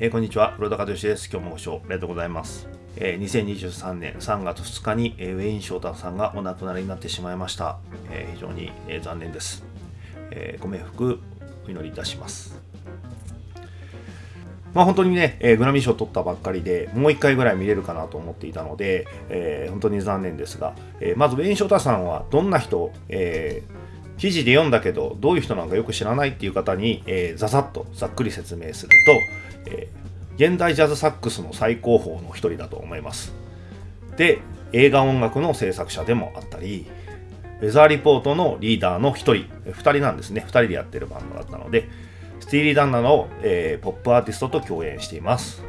えー、こんにちは、黒田和義です。今日もご視聴ありがとうございます。えー、2023年3月2日に、えー、ウェイン翔太さんがお亡くなりになってしまいました。えー、非常に、えー、残念です、えー。ご冥福お祈りいたします。まあ本当にね、えー、グラミー賞を取ったばっかりで、もう一回ぐらい見れるかなと思っていたので、えー、本当に残念ですが、えー、まずウェイン・ショータさんはどんな人、えー、記事で読んだけど、どういう人なのかよく知らないっていう方に、えー、ざざっとざっくり説明すると、えー、現代ジャズサックスの最高峰の一人だと思います。で、映画音楽の制作者でもあったり、ウェザーリポートのリーダーの一人、二人なんですね、二人でやってるバンドだったので、スティーリー・ダンナの、えー、ポップアーティストと共演しています。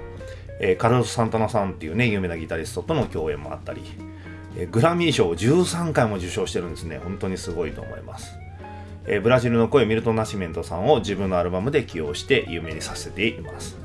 えー、カルロス・サンタナさんっていうね、有名なギタリストとの共演もあったり、えー、グラミー賞を13回も受賞してるんですね。本当にすごいと思います。え、ブラジルの声ミルト・ナシメントさんを自分のアルバムで起用して有名にさせています。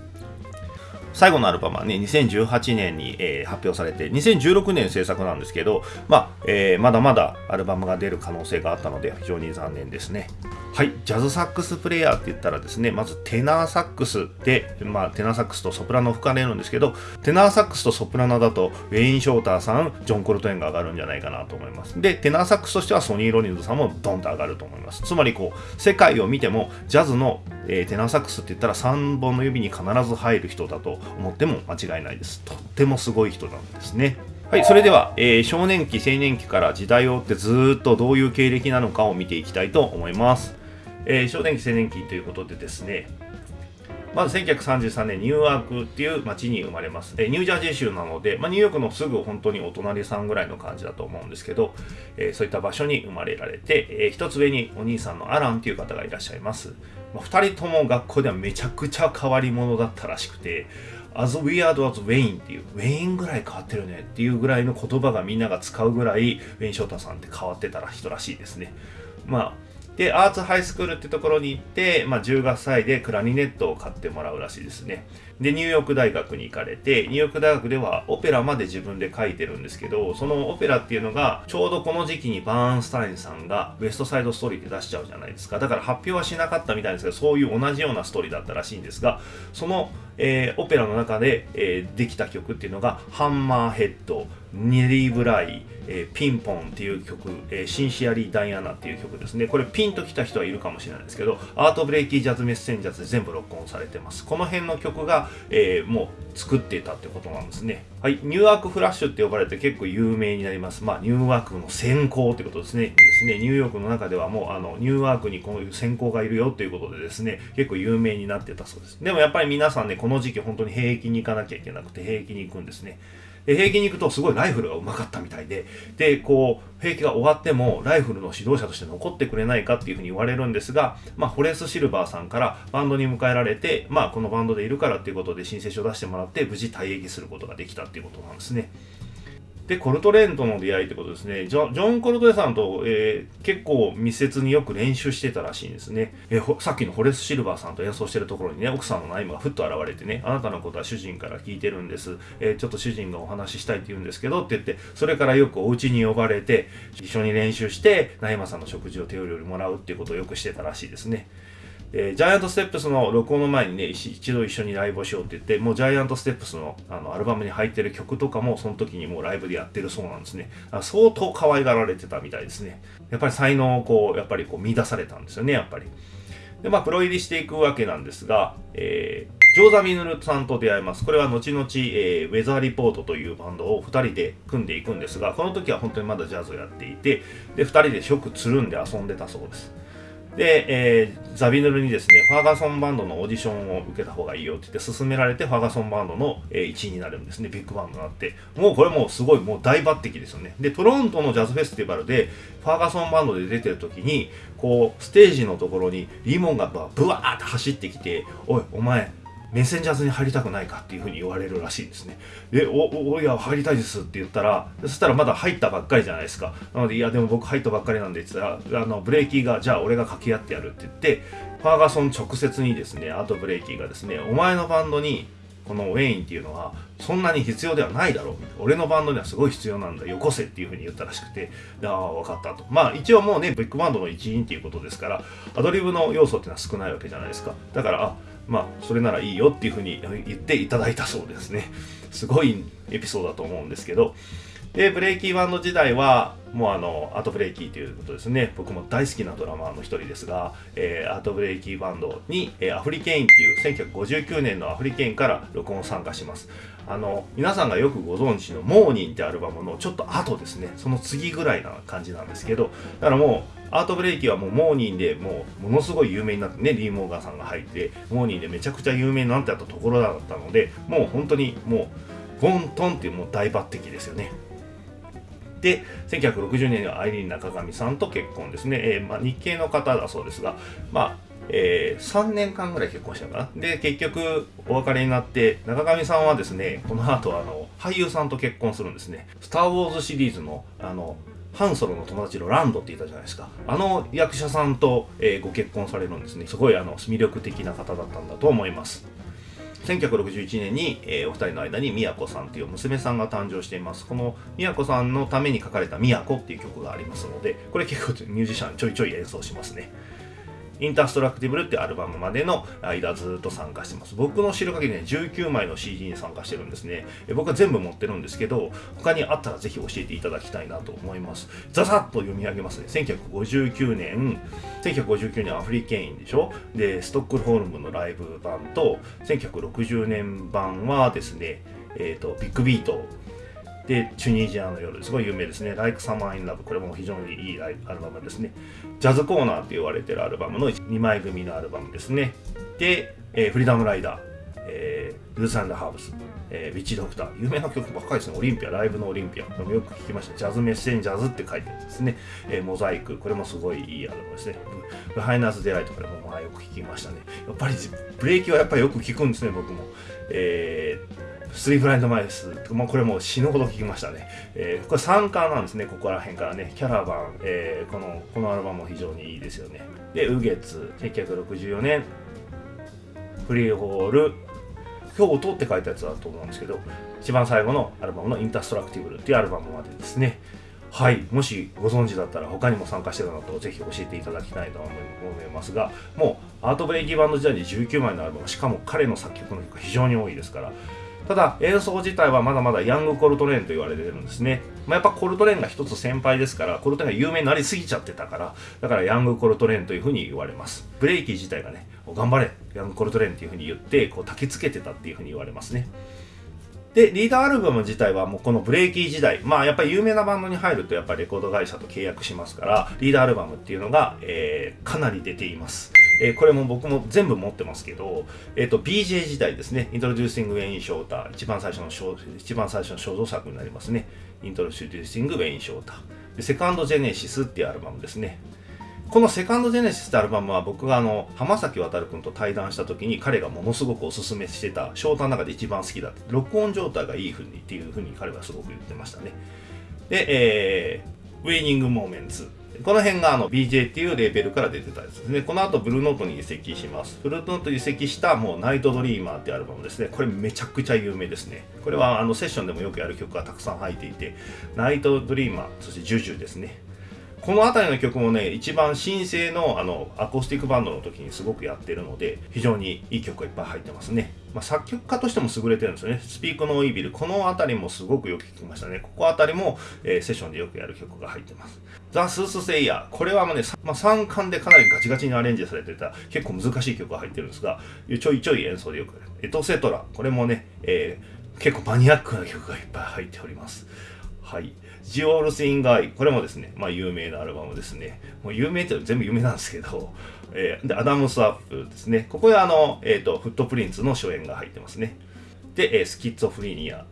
最後のアルバムはね、2018年に、えー、発表されて、2016年制作なんですけど、まあ、えー、まだまだアルバムが出る可能性があったので、非常に残念ですね。はい、ジャズサックスプレイヤーって言ったらですね、まずテナーサックスで、まあ、テナーサックスとソプラノ吹かれるんですけど、テナーサックスとソプラノだと、ウェイン・ショーターさん、ジョン・コルトエンが上がるんじゃないかなと思います。で、テナーサックスとしてはソニー・ロニンズさんもドンと上がると思います。つまり、こう、世界を見ても、ジャズの、えー、テナーサックスって言ったら3本の指に必ず入る人だと思っても間違いないです。とってもすごい人なんですね。はい、それでは、えー、少年期、青年期から時代を追ってずっとどういう経歴なのかを見ていきたいと思います。えー、少年期、青年期ということでですね、まず1933年ニューアークっていう町に生まれます。えニュージャージー州なので、まあ、ニューヨークのすぐ本当にお隣さんぐらいの感じだと思うんですけど、えー、そういった場所に生まれられて、えー、一つ上にお兄さんのアランっていう方がいらっしゃいます。まあ、2人とも学校ではめちゃくちゃ変わり者だったらしくて、as weird as Wayne っていう、ウェインぐらい変わってるねっていうぐらいの言葉がみんなが使うぐらい、ウェイン・ショータさんって変わってたら人らしいですね。まあで、アーツハイスクールってところに行って、まあ、10月歳でクラリネットを買ってもらうらしいですね。で、ニューヨーク大学に行かれて、ニューヨーク大学ではオペラまで自分で書いてるんですけど、そのオペラっていうのが、ちょうどこの時期にバーンスタインさんがウエストサイドストーリーで出しちゃうじゃないですか。だから発表はしなかったみたいですけど、そういう同じようなストーリーだったらしいんですが、その、えー、オペラの中で、えー、できた曲っていうのが、ハンマーヘッド、ネリー・ブライ、えー、ピンポンっていう曲、えー、シンシアリー・ダイアナっていう曲ですね。これピンときた人はいるかもしれないですけど、アートブレイキー・ジャズ・メッセンジャーズで全部録音されてます。この辺の曲が、えー、もう作っていたってことなんですね。はい、ニューアークフラッシュって呼ばれて結構有名になります。まあ、ニューアークの閃光ってことですね。ですね、ニューヨークの中ではもうあのニューアークにこういう閃光がいるよということでですね、結構有名になってたそうです。でもやっぱり皆さんね、この時期本当に兵役に行かなきゃいけなくて、兵役に行くんですね。で兵役に行くとすごいライフルがうまかったみたいででこう兵役が終わってもライフルの指導者として残ってくれないかっていうふうに言われるんですが、まあ、ホレス・シルバーさんからバンドに迎えられて、まあ、このバンドでいるからっていうことで申請書を出してもらって無事退役することができたっていうことなんですね。で、コルトレーンとの出会いってことですね。ジョジョン・コルトレさんと、えー、結構密接によく練習してたらしいんですね、えー、さっきのホレス・シルバーさんと演奏してるところにね、奥さんのナイムがふっと現れてね、あなたのことは主人から聞いてるんです。えー、ちょっと主人がお話ししたいって言うんですけどって言って、それからよくお家に呼ばれて、一緒に練習して、ナイマさんの食事を手料理もらうっていうことをよくしてたらしいですね。えー、ジャイアントステップスの録音の前にね、一度一緒にライブをしようって言って、もうジャイアントステップスのあのアルバムに入ってる曲とかも、その時にもうライブでやってるそうなんですね。相当可愛がられてたみたいですね。やっぱり才能をこう、やっぱりこう見出されたんですよね、やっぱり。で、まあ、プロ入りしていくわけなんですが、えー、ジョーザ・ミヌルさんと出会います。これは後々、えー、ウェザーリポートというバンドを2人で組んでいくんですが、この時は本当にまだジャズをやっていて、で、2人で食つるんで遊んでたそうです。で、えー、ザビヌルにですね、ファーガソンバンドのオーディションを受けた方がいいよって言って勧められて、ファーガソンバンドの、え、1位になるんですね、ビッグバンドになって。もうこれもうすごいもう大抜擢ですよね。で、トロントのジャズフェスティバルで、ファーガソンバンドで出てる時に、こう、ステージのところにリモンがブワーって走ってきて、おい、お前、メッセンジャーズに入りたくないかっていうふうに言われるらしいんですね。で、お、お、いや、入りたいですって言ったら、そしたらまだ入ったばっかりじゃないですか。なので、いや、でも僕入ったばっかりなんでって言ったら、あの、ブレーキーが、じゃあ俺が掛け合ってやるって言って、ファーガソン直接にですね、アートブレイキーがですね、お前のバンドに、このウェインっていうのはそんなに必要ではないだろう俺のバンドにはすごい必要なんだよこせっていうふうに言ったらしくてああ分かったとまあ一応もうねビッグバンドの一員っていうことですからアドリブの要素っていうのは少ないわけじゃないですかだからあまあそれならいいよっていうふうに言っていただいたそうですね。すごいエピソードだと思うんですけど。でブレイキーバンド時代はもうあのアートブレイキーということですね。僕も大好きなドラマーの一人ですが、えー、アートブレイキーバンドに、えー、アフリケインっていう1959年のアフリケインから録音参加します。あの皆さんがよくご存知の「モーニン」ってアルバムのちょっと後ですね。その次ぐらいな感じなんですけどだからもうアートブレイキはもうモーニンでもうものすごい有名になってねリー・モーガンさんが入ってモーニンでめちゃくちゃ有名になってあったところだったのでもう本当にもうゴントンっていうもう大抜擢ですよね。で1960年にはアイリーン中上さんと結婚ですね、えー、まあ、日系の方だそうですが、まあえー、3年間ぐらい結婚したかな。で結局お別れになって中上さんはですねこの後あの俳優さんと結婚するんですね「スター・ウォーズ」シリーズのあのハンソロの友達のランドって言ったじゃないですか。あの役者さんと、えー、ご結婚されるんですね。すごいあの魅力的な方だったんだと思います。1961年に、えー、お二人の間に宮子さんという娘さんが誕生しています。この宮子さんのために書かれた「宮子」っていう曲がありますのでこれ結構ミュージシャンちょいちょい演奏しますね。インターストラクティブルってアルバムまでの間ずっと参加してます。僕の知る限りね、19枚の CD に参加してるんですね。僕は全部持ってるんですけど、他にあったらぜひ教えていただきたいなと思います。ざざっと読み上げますね。1959年、1959年アフリケインでしょ？で、ストックホルムのライブ版と、1960年版はですね、えっ、ー、と、ビッグビートで、チュニジアの夜、すごい有名ですね。Like Summer in Love、これも非常にいいアルバムですね。ジャズコーナーって言われてるアルバムの2枚組のアルバムですね。で、えー、フリーダムライダー、えー、ルーツ&ハーブス、えー、ウィッチドクター、有名な曲ばっかりですね。オリンピア、ライブのオリンピア。これもよく聞きました。ジャズメッセンジャーズって書いてるんですね。えー、モザイク、これもすごいいいアルバムですね。ブハイナーズ・デライト、これもまあよく聞きましたね。やっぱりブレイキーはやっぱりよく聞くんですね、僕も。えースリーブラインドマイス、まあ、これもう死ぬほど聞きましたね。えー、これ3巻なんですね、ここら辺からね。キャラバン、えー、このこのアルバムも非常にいいですよね。で、ウゲツ、1964年、フリーホール、今日音って書いたやつだと思うんですけど、一番最後のアルバムのインデストラクティブルっていうアルバムまでですね。はい、もしご存知だったら他にも参加してたのとぜひ教えていただきたいと思いますがもうアートブレイキーバンド時代に19枚のアルバムしかも彼の作曲の曲が非常に多いですからただ演奏自体はまだまだヤングコルトレーンと言われてるんですね、まあ、やっぱコルトレーンが一つ先輩ですからコルトレーンが有名になりすぎちゃってたからだからヤングコルトレーンというふうに言われます。ブレイキー自体がね頑張れヤングコルトレーンっていうふうに言ってこう焚きつけてたっていうふうに言われますね。で、リーダーアルバム自体はもうこのブレイキー時代、まあやっぱり有名なバンドに入るとやっぱりレコード会社と契約しますから、リーダーアルバムっていうのが、えー、かなり出ています。えー、これも僕も全部持ってますけど、えっ、ー、と、BJ 時代ですね、Introducing Wayne Shorter、一番最初の、一番最初の肖像作になりますね。Introducing Wayne Shorter。セカンドジェネシスっていうアルバムですね。このセカンドジェネシスってアルバムは僕があの浜崎渉君と対談した時に彼がものすごくおすすめしてたショートの中で一番好きだって録音状態がいいふうにっていうふうに彼はすごく言ってましたねで、えー、ウェイニングモーメンツこの辺があの BJ っていうレーベルから出てたやつですね。この後ブルーノートに移籍します。ブルーノート移籍したもうナイトドリーマーってアルバムですね。これめちゃくちゃ有名ですね。これはあのセッションでもよくやる曲がたくさん入っていて、ナイトドリーマー、そしてジュジュですね。この辺りの曲もね、一番新生のあのアコースティックバンドの時にすごくやってるので、非常にいい曲がいっぱい入ってますね。まあ、作曲家としても優れてるんですよね。スピークのイービル。この辺りもすごくよく聴きましたね。ここ辺りも、えー、セッションでよくやる曲が入ってます。ザ・スース・セイヤー。これはもうね、まあ、3巻でかなりガチガチにアレンジされてた結構難しい曲が入ってるんですが、ちょいちょい演奏でよくやるエトセトラ。これもね、えー、結構マニアックな曲がいっぱい入っております。はい。ジオールス・イン・ガイ。これもですね、まあ有名なアルバムですね。もう有名って全部有名なんですけど、えー、で、アダムス・アップですね。ここであの、えっ、ー、と、フットプリンツの初演が入ってますね。で、えー、スキッツォフリニア。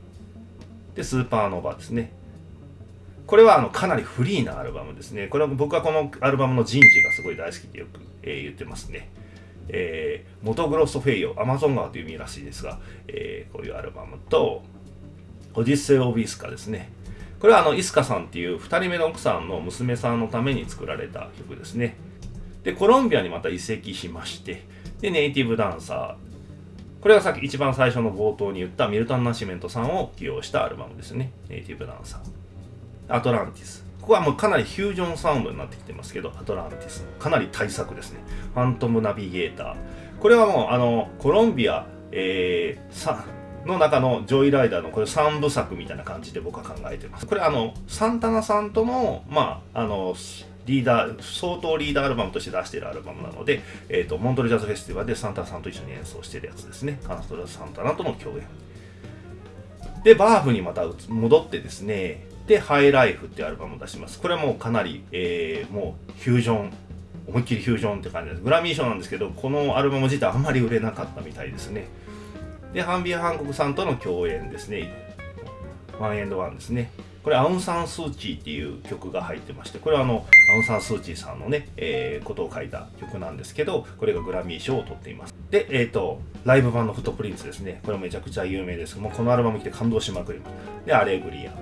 で、スーパーノーバーですね。これはあのかなりフリーなアルバムですね。これは僕はこのアルバムの人事がすごい大好きでよく、えー、言ってますね。えー、モトグロッソフェイオ、アマゾン川という意味らしいですが、えー、こういうアルバムと、オデッセイ・オブ・イスカですね。これはあの、イスカさんっていう2人目の奥さんの娘さんのために作られた曲ですね。で、コロンビアにまた移籍しまして、で、ネイティブダンサー。これがさっき一番最初の冒頭に言ったミルトン・ナシメントさんを起用したアルバムですね。ネイティブダンサー。アトランティス。ここはもうかなりフュージョンサウンドになってきてますけど、アトランティス。かなり大作ですね。ファントム・ナビゲーター。これはもうあのコロンビア、えー、の中のジョイライダーのこれ3部作みたいな感じで僕は考えてます。これあのサンタナさんとのまああのリーダー相当リーダーアルバムとして出しているアルバムなので、えーと、モントルジャズフェスティバルでサンタナさんと一緒に演奏してるやつですね。カナストラサンタナとの共演。でバーフにまた戻ってですねでハイライフっていうアルバムを出します。これはもうかなり、えー、もうフュージョン思いっきりフュージョンって感じです。グラミー賞なんですけどこのアルバム自体あんまり売れなかったみたいですね。でハービー・ハンコックさんとの共演ですね。ワンアンドワンですね。これアウン・サン・スー・チーっていう曲が入ってましてこれはあのアウン・サン・スー・チーさんのね、えー、ことを書いた曲なんですけどこれがグラミー賞を取っています。でえっ、ー、とライブ版のフットプリンツですね。これめちゃくちゃ有名ですもうこのアルバム聴いて感動しまくります。でアレグリア。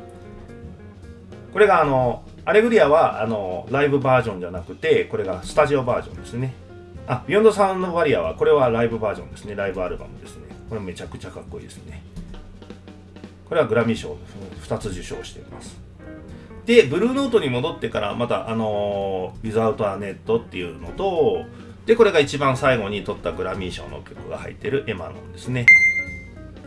これがあのアレグリアはあのライブバージョンじゃなくてこれがスタジオバージョンですね。あビヨンドサウンドバリアはこれはライブバージョンですね。ライブアルバムですね。これめちゃくちゃかっこいいですね。これはグラミー賞2つ受賞しています。でブルーノートに戻ってからまたあの「Without a Net」っていうのとでこれが一番最後に取ったグラミー賞の曲が入ってるエマノンですね。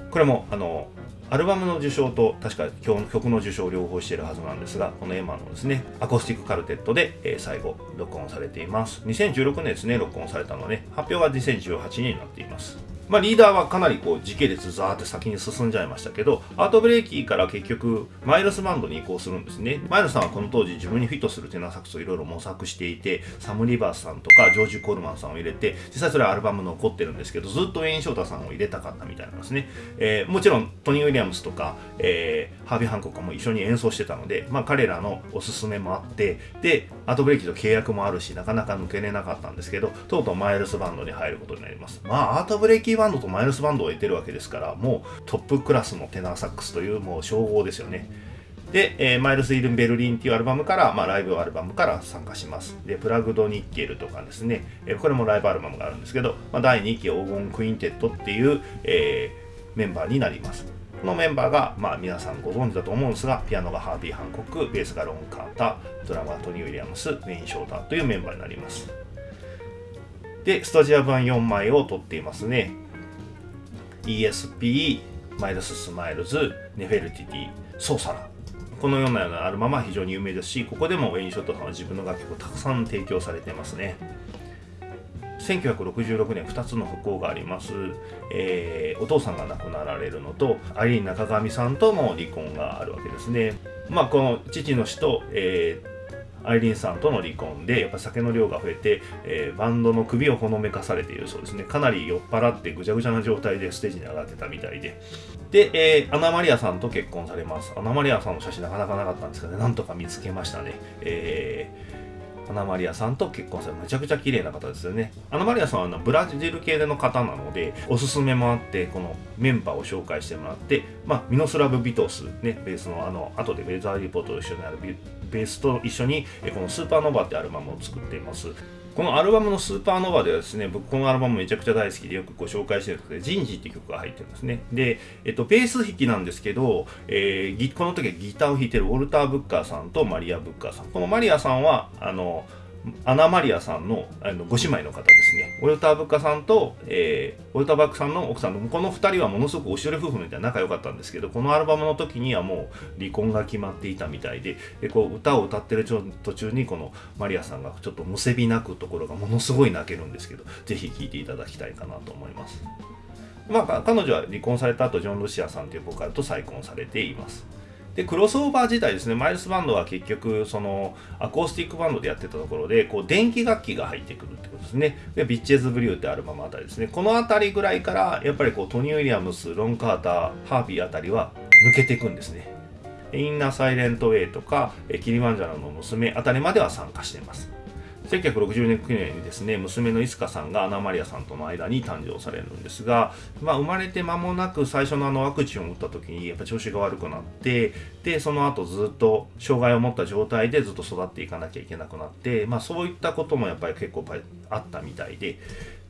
これもあのアルバムの受賞と確か曲の受賞を両方しているはずなんですがこのエマのですね。アコースティックカルテットで、えー、最後録音されています。2016年ですね録音されたので発表は2018年になっています。まあ、リーダーはかなりこう時系列ザーって先に進んじゃいましたけどアートブレーキから結局マイルスバンドに移行するんですね。マイルスさんはこの当時自分にフィットするテナーサックスをいろいろ模索していてサム・リバースさんとかジョージ・コールマンさんを入れて実際それはアルバム残ってるんですけどずっとウェイン・ショータさんを入れたかったみたいなんですね、えー、もちろんトニー・ウィリアムスとか、えー、ハービー・ハンコックも一緒に演奏してたので、まあ、彼らのおすすめもあってでアートブレーキと契約もあるしなかなか抜けれなかったんですけどとうとうマイルスバンドに入ることになります。まあアートブレーキバンドとマイルスバンドを得てるわけですからもうトップクラスのテナーサックスというもう称号ですよねで、えー、マイルス・イルン・ベルリンっていうアルバムから、まあ、ライブアルバムから参加します。で、プラグド・ニッケルとかですね、えー、これもライブアルバムがあるんですけど、まあ、第2期黄金クインテットっていう、えー、メンバーになります。このメンバーが、まあ、皆さんご存知だと思うんですが、ピアノがハービー・ハンコック、ベースがロン・カーター、ドラムがトニー・ウィリアムス、ウェイン・ショーターというメンバーになります。で、スタジオ版4枚を取っていますね。ESP、マイルス・スマイルズ、ネフェルティティ、ソーサラ。このようなようなアルバムは非常に有名ですし、ここでもウェイン・ショーターさんは自分の楽曲をたくさん提供されてますね。1966年2つの不幸があります、えー、お父さんが亡くなられるのとアイリーン中上さんとの離婚があるわけですねまあこの父の死と、えアイリンさんとの離婚でやっぱ酒の量が増えて、えー、バンドの首をほのめかされているそうですね。かなり酔っ払ってぐちゃぐちゃな状態でステージに上がってたみたいで。で、えー、アナマリアさんと結婚されます。アナマリアさんの写真なかなかなかったんですけどね。なんとか見つけましたね。えーアナマリアさんと結婚されめちゃくちゃ綺麗な方ですよね。アナマリアさんはあのブラジル系の方なので、おすすめもあって、このメンバーを紹介してもらって、まあ、ミノスラブ・ビトス、ね、ベースのあの、後でウェザーリポートと一緒にあるベースと一緒に、このスーパーノヴァってアルバムを作っています。このアルバムのスーパーノヴァではですね、僕このアルバムめちゃくちゃ大好きでよくご紹介してるんですけど、ジンジって曲が入ってるんですね。で、えっと、ベース弾きなんですけど、えー、この時はギターを弾いてるウォルター・ブッカーさんとマリア・ブッカーさん。このマリアさんは、あの、アナマリアさんのあのご姉妹の方ですね。ウォルター・ブッカさんと、えー、ウォルタ・バックさんの奥さんの、この2人はものすごくおしどり夫婦みたいな仲良かったんですけど、このアルバムの時にはもう離婚が決まっていたみたいで、でこう歌を歌ってる途中にこのマリアさんがちょっとむせび泣くところがものすごい泣けるんですけど、ぜひ聴いていただきたいかなと思います。まあ、彼女は離婚された後、ジョン・ルシアさんというボーカルと再婚されています。でクロスオーバー自体ですねマイルスバンドは結局そのアコースティックバンドでやってたところでこう電気楽器が入ってくるってことですね。でビッチェズ・ブリューってアルバムあたりですね。この辺りぐらいからやっぱりこうトニー・ウィリアムスロン・カーターハービーあたりは抜けていくんですね。インナー・サイレント・ウェイとかキリマンジャロの娘あたりまでは参加しています。1960年にですね、娘のイスカさんがアナマリアさんとの間に誕生されるんですが、まあ、生まれて間もなく最初のあのワクチンを打った時にやっぱ調子が悪くなって、で、その後ずっと障害を持った状態でずっと育っていかなきゃいけなくなって、まあ、そういったこともやっぱり結構あったみたいで、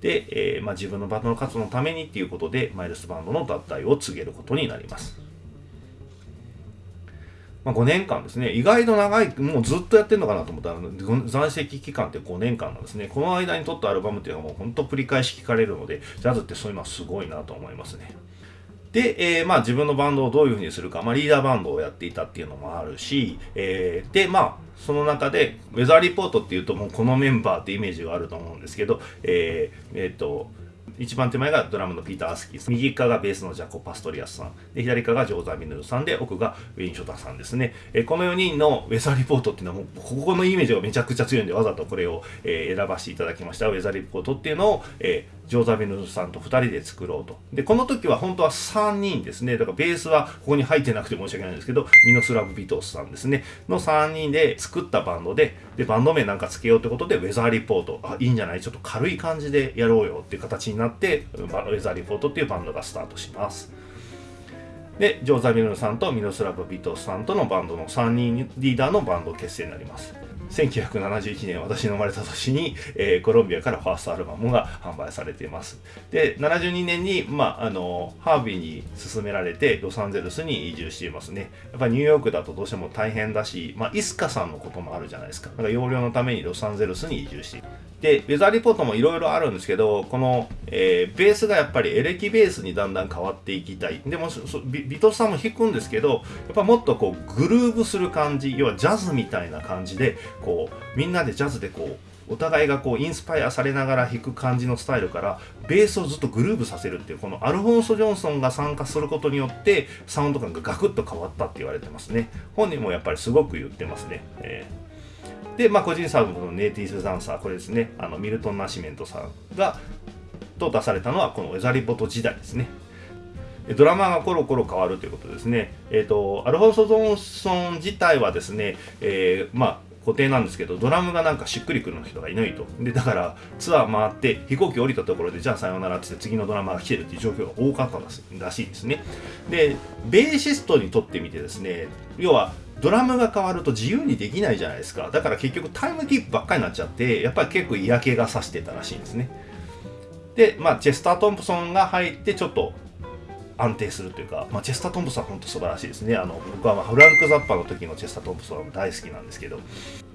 で、えー、まあ、自分のバンドの活動のためにっていうことで、マイルスバンドの脱退を告げることになります。まあ、5年間ですね。意外と長い、もうずっとやってるのかなと思ったら、在籍期間って5年間なんですね。この間に撮ったアルバムっていうのはもう本当繰り返し聴かれるので、ジャズってそういうのはすごいなと思いますね。で、えー、まあ自分のバンドをどういうふうにするか、まあリーダーバンドをやっていたっていうのもあるし、えー、で、まあその中で、ウェザーリポートっていうともうこのメンバーってイメージがあると思うんですけど、えー、えっ、と、一番手前がドラムのピーター・アスキー右側がベースのジャコ・パストリアスさん。で左側がジョーザー・ミヌルさんで奥がウィン・ショタさんですね、えこの4人のウェザーリポートっていうのはもうここのイメージがめちゃくちゃ強いんでわざとこれを、え選ばせていただきました。ウェザーリポートっていうのを、えジョーザ・ミヌルさんと2人で作ろうと。でこの時は本当は3人ですね。だからベースはここに入ってなくて申し訳ないんですけどミノスラブ・ビトスさんですね。の3人で作ったバンドででバンド名なんかつけようってことでウェザーリポート。あいいんじゃない？ちょっと軽い感じでやろうよっていう形になってウェザーリポートっていうバンドがスタートします。で、ジョーザ・ミルヌさんとミノスラブ・ビトスさんとのバンドの3人リーダーのバンド結成になります。1971年私の生まれた年に、えー、コロンビアからファーストアルバムが販売されていますで72年に、まあ、あのハービーに勧められてロサンゼルスに移住していますねやっぱニューヨークだとどうしても大変だし、まあ、イスカさんのこともあるじゃないですかだから容量のためにロサンゼルスに移住しているで、ウェザーリポートもいろいろあるんですけど、この、えー、ベースがやっぱりエレキベースにだんだん変わっていきたい。でも、ビビトスさんも弾くんですけど、やっぱもっとこう、グルーブする感じ、要はジャズみたいな感じで、こう、みんなでジャズでこう、お互いがこうインスパイアされながら弾く感じのスタイルからベースをずっとグルーブさせるっていうこのアルフォンソ・ジョンソンが参加することによってサウンド感がガクッと変わったって言われてますね。本人もやっぱりすごく言ってますね、えー。で、まあ、個人サウンドのネイティブダンサー、これですね、あのミルトン・ナシメントさんが、と出されたのは、このウェザリポト時代ですね。ドラマがコロコロ変わるということですね。えっ、ー、と、アルフォンソ・ゾンソン自体はですね、えー、まあ、固定なんですけど、ドラムがなんかしっくりくる人がいないと。で、だからツアー回って飛行機降りたところで、じゃあさようならってって次のドラマが来てるっていう状況が多かったらしいですね。で、ベーシストにとってみてですね、要はドラムが変わると自由にできないじゃないですか。だから結局タイムキープばっかりになっちゃって、やっぱり結構嫌気がさしてたらしいんですね。で、まあ、チェスター・トンプソンが入ってちょっと安定するというか、まあ、チェスター・トンプソンは本当素晴らしいですね。あの僕はまフランク・ザッパの時のチェスター・トンプソンは大好きなんですけど、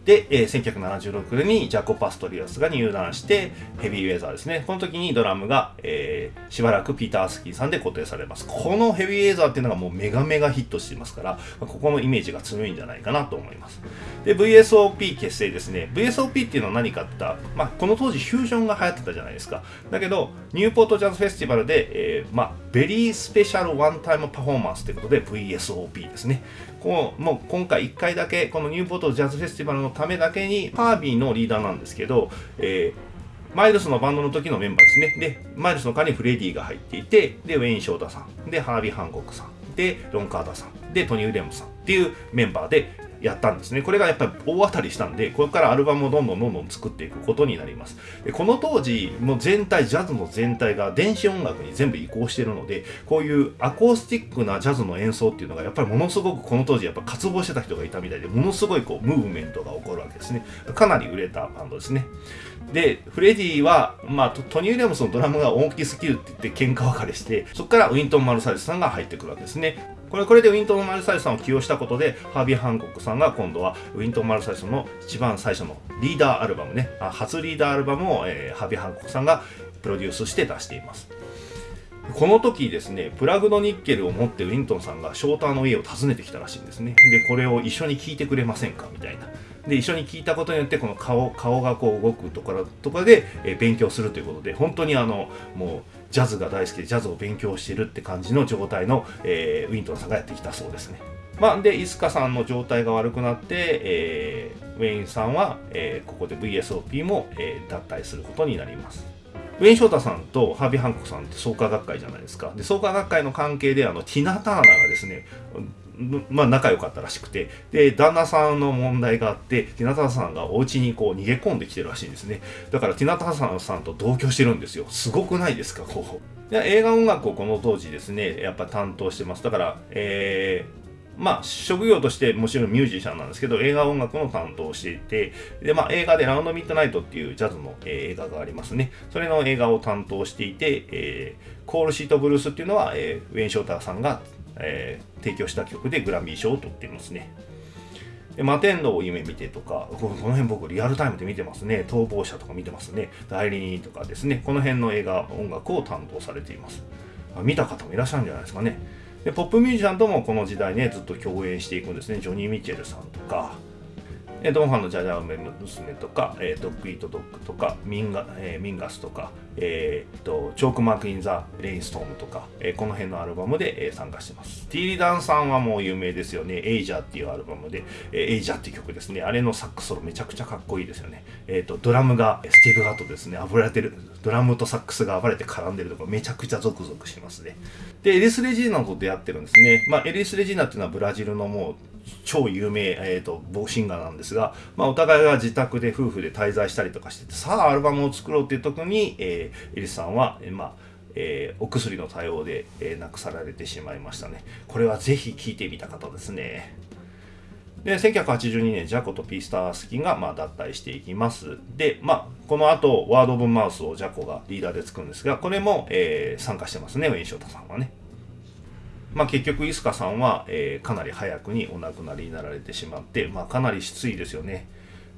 で、えー、1976年にジャコ・パストリアスが入団してヘビーウェザーですね。この時にドラムが、えー、しばらくピーター・アースキンさんで固定されます。このヘビーウェザーっていうのがもうメガメガヒットしていますから、ここのイメージが強いんじゃないかなと思います。で、VSOP 結成ですね。VSOP っていうのは何かってった、まあ、この当時フュージョンが流行ってたじゃないですか。だけど、ニューポートジャズフェスティバルで、えー、まあ、 very special one-time performance ということで VSOP ですね。こうもう今回1回だけこのニューポートジャズフェスティバルのためだけにハービーのリーダーなんですけど、えー、マイルスのバンドの時のメンバーですね。で、マイルスの代わりにフレディが入っていて、で、ウェイン・ショータさん、で、ハービー・ハンコックさん、で、ロン・カーダさん、で、トニー・ウレムさんっていうメンバーで、やったんですね。これがやっぱり大当たりしたんで、これからアルバムをどんどんどんどん作っていくことになります。でこの当時、もう全体、ジャズの全体が電子音楽に全部移行してるので、こういうアコースティックなジャズの演奏っていうのが、やっぱりものすごくこの当時、やっぱ渇望してた人がいたみたいで、ものすごいこう、ムーブメントが起こるわけですね。かなり売れたバンドですね。で、フレディは、まあ、トニー・ウィリアムスのドラムが大きすぎるって言って喧嘩別れして、そこからウィントン・マルサリスさんが入ってくるわけですね。これこれでウィントン・マルサイスさんを起用したことでハービー・ハンコックさんが今度はウィントン・マルサイスの一番最初のリーダーアルバムね初リーダーアルバムを、えー、ハービー・ハンコックさんがプロデュースして出していますこの時ですね、プラグのニッケルを持ってウィントンさんがショーターの家を訪ねてきたらしいんですね。で、これを一緒に聞いてくれませんか？みたいな。で、一緒に聞いたことによって、この顔、顔がこう動くところとかで、え勉強するということで、本当にあの、もう、ジャズが大好きでジャズを勉強してるって感じの状態の、えー、ウィントンさんがやってきたそうですね。まあ、で、イスカさんの状態が悪くなって、えー、ウェインさんは、えー、ここで VSOP も、えー、脱退することになります。ウェイン・ショータさんとハービー・ハンコさんって創価学会じゃないですか。で、創価学会の関係で、あの、ティナ・ターナがですね、まあ仲良かったらしくて、で、旦那さんの問題があって、ティナタさんがお家にこう逃げ込んできてるらしいんですね。だからティナタさんさんと同居してるんですよ。すごくないですか、こう。で映画音楽をこの当時ですね、やっぱ担当してます。だから、えー、まあ、職業としてもちろんミュージシャンなんですけど、映画音楽の担当をしていて、で、まあ、映画でラウンドミッドナイトっていうジャズの、えー、映画がありますね。それの映画を担当していて、えー、コールシートブルースっていうのは、えー、ウェン・ショーターさんがえー、提供した曲でグラミー賞を取っていますね。で摩天楼を夢見てとか、この辺僕リアルタイムで見てますね。逃亡者とか見てますね。代理人とかですね。この辺の映画、音楽を担当されています。見た方もいらっしゃるんじゃないですかね。で、ポップミュージシャンともこの時代ね、ずっと共演していくんですね。ジョニー・ミッチェルさんとか、えドンファンのジャジャ梅娘とか、えー、ドッグイートドッグとか、ミンガ,、えー、ミンガスとか、えー、とチョークマーク・イン・ザ・レインストームとか、えー、この辺のアルバムで、えー、参加してます。ティーリダンさんはもう有名ですよね。エイジャーっていうアルバムで、えー、エイジャーっていう曲ですね。あれのサックスソロめちゃくちゃかっこいいですよね。えー、とドラムがスティーブ・ガットですね。暴れてる、ドラムとサックスが暴れて絡んでるとかめちゃくちゃゾクゾクしますね。で、エリス・レジーナと出会ってるんですね。まあ、エリス・レジーナっていうのはブラジルのもう超有名、えーと、ボシンガーなんですが、まあ、お互いが自宅で夫婦で滞在したりとかしててさあアルバムを作ろうっていう時に、えー、エリスさんは、えー、まあえー、お薬の対応で、えー、亡くされてしまいましたね。これはぜひ聴いてみた方ですね。で、1982年、ジャコとピースタースキンが、まあ、脱退していきます。で、まあ、この後、ワード・オブ・マウスをジャコがリーダーで作るんですが、これも、えー、参加してますね、ウェン・ショータさんはね。まあ、結局、イスカさんは、えー、かなり早くにお亡くなりになられてしまって、まあ、かなり失意ですよね。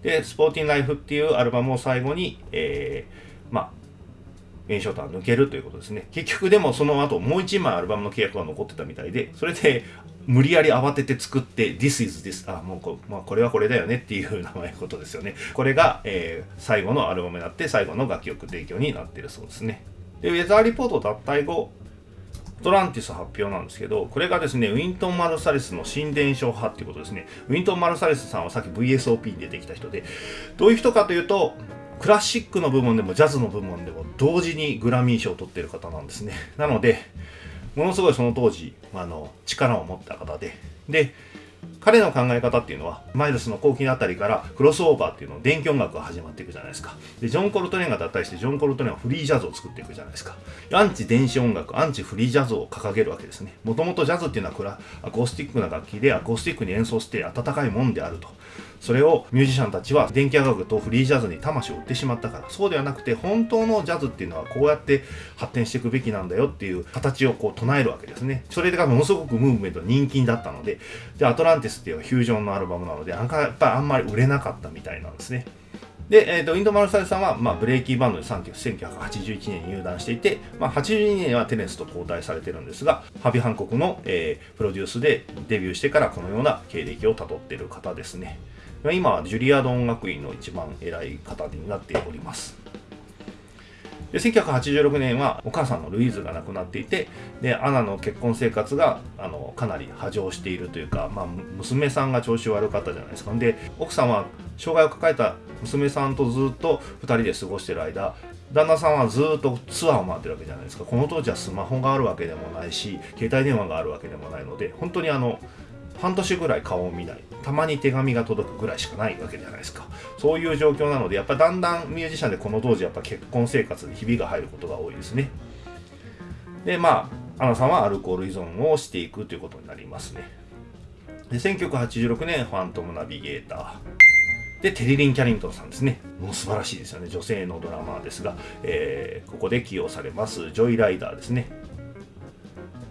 で、スポーティンライフっていうアルバムを最後に、えー、まあ、炎症とは抜けるということですね。結局でもその後もう一枚アルバムの契約が残ってたみたいで、それで無理やり慌てて作って、This is this, あ、もうこ,、まあ、これはこれだよねっていう名前のことですよね。これが、えー、最後のアルバムになって、最後の楽曲提供になってるそうですね。で、ウェザーリポート脱退後、トランティス発表なんですけど、これがですね、ウィントン・マルサレスの新伝承派っていうことですね。ウィントン・マルサレスさんはさっき VSOP に出てきた人で、どういう人かというと、クラシックの部門でもジャズの部門でも同時にグラミー賞を取ってる方なんですね。なので、ものすごいその当時、あの、力を持った方で、で、彼の考え方っていうのは、マイルスの後期のあたりからクロスオーバーっていうのを電気音楽が始まっていくじゃないですか。で、ジョン・コルトレーンが脱退して、ジョン・コルトレーンはフリージャズを作っていくじゃないですか。アンチ電子音楽、アンチフリージャズを掲げるわけですね。もともとジャズっていうのはこれはアコースティックな楽器でアコースティックに演奏して温かいもんであると。それをミュージシャンたちは電気楽とフリージャズに魂を売ってしまったから。そうではなくて本当のジャズっていうのはこうやって発展していくべきなんだよっていう形をこう唱えるわけですね。それがものすごくムーブメント人気だったので。でアトランティスっていうフュージョンのアルバムなのでなんかやっぱりあんまり売れなかったみたいなんですね。で、えーと、インドマルサルさんは、まあ、ブレーキーバンドで1981年に入団していて、まあ、82年はテネスと交代されてるんですが、ハビ・ハンコクの、えー、プロデュースでデビューしてからこのような経歴をたどっている方ですね。今はジュリアード音楽院の一番偉い方になっております。で1986年はお母さんのルイーズが亡くなっていてでアナの結婚生活があのかなり波状しているというか、まあ、娘さんが調子悪かったじゃないですかで奥さんは障害を抱えた娘さんとずっと2人で過ごしてる間旦那さんはずっとツアーを回ってるわけじゃないですかこの当時はスマホがあるわけでもないし携帯電話があるわけでもないので本当にあの半年ぐらい顔を見ない。たまに手紙が届くぐらいしかないわけじゃないですか。そういう状況なのでやっぱだんだんミュージシャンでこの当時やっぱ結婚生活にひびが入ることが多いですね。でまあアナさんはアルコール依存をしていくということになりますね。で1986年ファントムナビゲーター。で、テリリン・キャリントンさんですね。もう素晴らしいですよね。女性のドラマーですが、えー、ここで起用されます、ジョイライダーですね。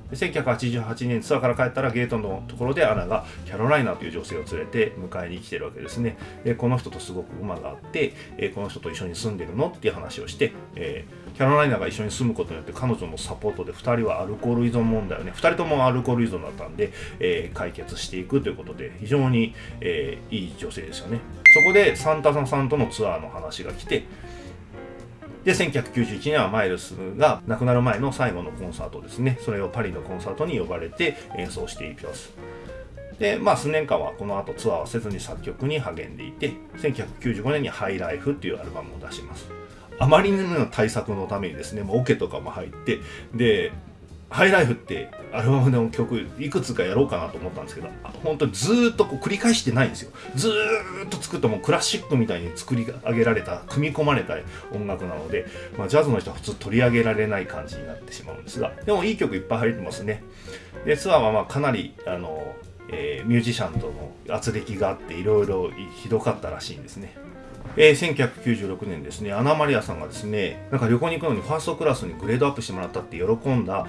で1988年ツアーから帰ったらゲートのところでアナがキャロライナという女性を連れて迎えに来てるわけですね。でこの人とすごく馬があって、えこの人と一緒に住んでるの？っていう話をして、えー、キャロライナが一緒に住むことによって彼女のサポートで2人はアルコール依存問題をね2人ともアルコール依存だったんで、えー、解決していくということで非常に、えー、いい女性ですよね。そこでサンタさんとのツアーの話が来てで、1991年はマイルスが亡くなる前の最後のコンサートですね。それをパリのコンサートに呼ばれて演奏していきます。で、まあ数年間はこの後ツアーをせずに作曲に励んでいて、1995年にハイライフっていうアルバムを出します。あまりの対策のためにですね、もうオケとかも入って、で、ハイライフってアルバムの曲いくつかやろうかなと思ったんですけど本当にずっとこう繰り返してないんですよ。ずっと作ったもクラシックみたいに作り上げられた組み込まれた音楽なので、まあ、ジャズの人は普通取り上げられない感じになってしまうんですがでもいい曲いっぱい入ってますね。でツアーはまあかなりあの、えー、ミュージシャンとの圧力があっていろいろひどかったらしいんですね。えー、1996年ですね、アナマリアさんがですね、なんか旅行に行くのにファーストクラスにグレードアップしてもらったって喜んだ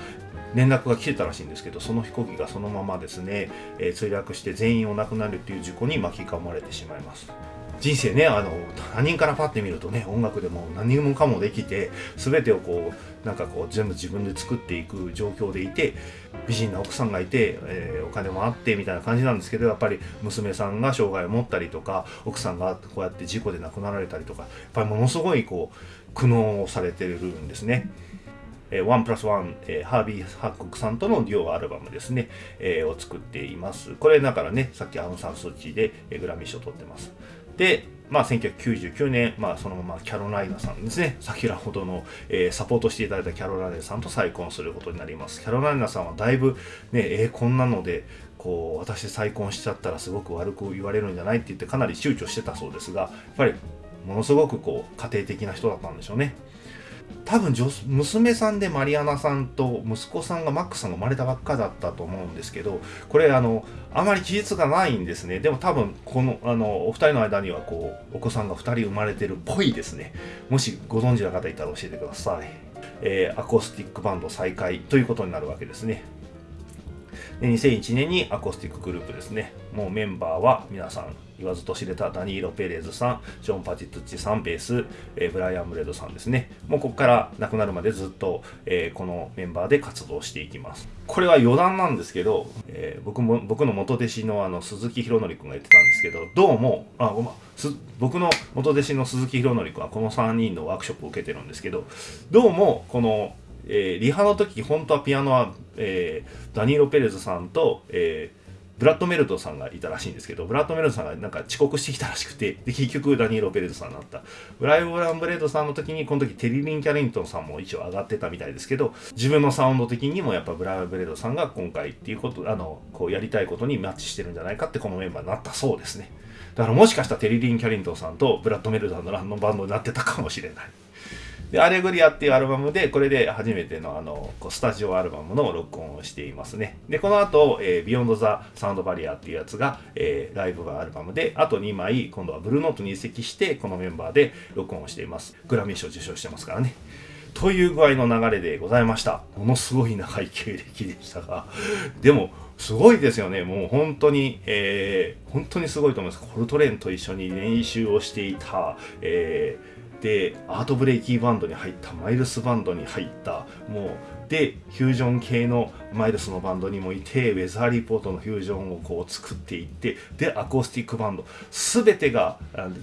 連絡が来てたらしいんですけどその飛行機がそのままですね、えー、墜落して全員お亡くなるっていう事故に巻き込まれてしまいます人生ねあの他人からパッて見るとね音楽でも何もかもできて全てをこうなんかこう全部自分で作っていく状況でいて美人な奥さんがいて、えー、お金もあってみたいな感じなんですけどやっぱり娘さんが障害を持ったりとか奥さんがこうやって事故で亡くなられたりとかやっぱりものすごいこう苦悩をされてるんですね。えー、ワンプラスワン、えー、ハービー・ハッコクさんとのデュオアルバムですね、えー、を作っています。これだからね、さっきアウン・サン・スー・チーで、えー、グラミー賞を取ってます。で、まあ、1999年、まあ、そのままキャロライナさんですね、先ほどの、えー、サポートしていただいたキャロライナさんと再婚することになります。キャロライナさんはだいぶ、ね、えー、こんなので、こう、私再婚しちゃったらすごく悪く言われるんじゃないって言ってかなり躊躇してたそうですが、やっぱり、ものすごくこう、家庭的な人だったんでしょうね。多分娘さんでマリアナさんと息子さんがマックさんが生まれたばっかだったと思うんですけどこれあのあまり記述がないんですね。でも多分このあのお二人の間にはこうお子さんが2人生まれてるっぽいですね。もしご存知の方いたら教えてください、えー、アコースティックバンド再開ということになるわけですね。で2001年にアコースティックグループですね。もうメンバーは皆さん言わずと知れたダニーロ・ペレーズさん、ジョン・パチトッチさん、ベース、えー、ブライアン・ブレードさんですね。もうここから亡くなるまでずっと、えー、このメンバーで活動していきます。これは余談なんですけど、えー、僕も僕の元弟子のあの鈴木宏典君が言ってたんですけど、どうも、あごま僕の元弟子の鈴木宏典君はこの3人のワークショップを受けてるんですけど、どうもこのえー、リハの時本当はピアノは、えー、ダニーロ・ペレズさんと、えー、ブラッド・メルドーさんがいたらしいんですけど、ブラッド・メルドーさんがなんか遅刻してきたらしくて、で、結局ダニーロ・ペレスさんになった。ブライブ・ブランブレードさんの時に、この時テリリン・キャリントンさんも一応上がってたみたいですけど、自分のサウンド的にもやっぱブライアン・ブレイドさんが今回っていうこと、あの、こうやりたいことにマッチしてるんじゃないかってこのメンバーになったそうですね。だからもしかしたらテリ・リン・キャリントンさんとブラッド・メルドーさんのバンドになってたかもしれない。で、アレグリアっていうアルバムで、これで初めてのあの、スタジオアルバムの録音をしていますね。で、この後、えー、 Beyond the Sound Barrier っていうやつが、えー、ライブアルバムで、あと2枚、今度はブルーノートに移籍して、このメンバーで録音をしています。グラミー賞受賞してますからね。という具合の流れでございました。ものすごい長い経歴でしたが、でも、すごいですよね。もう本当に、えー、本当にすごいと思います。コルトレーンと一緒に練習をしていた、えーでアートブレイキーバンドに入ったマイルスバンドに入ったもうでフュージョン系のマイルスのバンドにもいてウェザーリポートのフュージョンをこう作っていってでアコースティックバンド全てが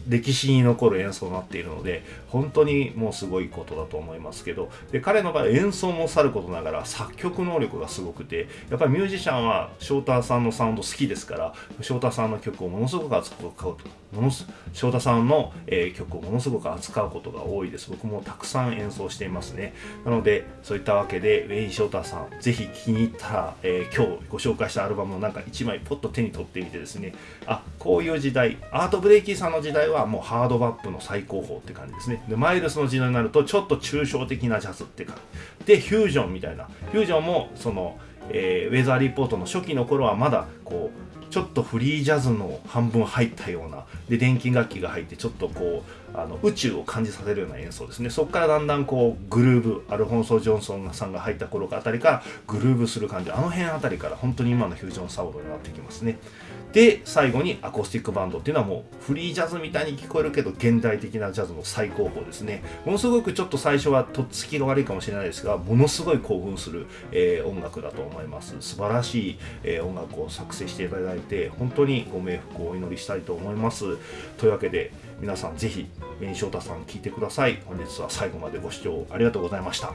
歴史に残る演奏になっているので本当にもうすごいことだと思いますけどで彼の場合演奏もさることながら作曲能力がすごくてやっぱりミュージシャンは翔太さんのサウンド好きですから翔太さんの曲をものすごく扱うとものす翔太さんの、えー、曲をものすごく扱うことが多いです。僕もたくさん演奏していますね。なのでそういったわけでウェイン・ショーターさん、ぜひ気に入ったら、えー、今日ご紹介したアルバムのなんか1枚ポッと手に取ってみてですね、あ、こういう時代、アート・ブレイキーさんの時代はもうハードバップの最高峰って感じですね。で、マイルスの時代になるとちょっと抽象的なジャズって感じ。で、フュージョンみたいな。フュージョンも、その、えー、ウェザーリポートの初期の頃はまだこうちょっとフリージャズの半分入ったようなで電気楽器が入ってちょっとこうあの宇宙を感じさせるような演奏ですね。そこからだんだんこうグルーブアルフォンソ・ジョンソンさんが入った頃あたりからグルーブする感じ。あの辺あたりから本当に今のフュージョンサウンドになってきますね。で最後にアコースティックバンドっていうのはもうフリージャズみたいに聞こえるけど現代的なジャズの最高峰ですね。ものすごくちょっと最初はとっつきが悪いかもしれないですがものすごい興奮する、えー、音楽だと思います。素晴らしい、えー、音楽を作成していただいて本当にご冥福をお祈りしたいと思います。というわけで皆さんぜひ紅翔太さん聞いてください。本日は最後までご視聴ありがとうございました。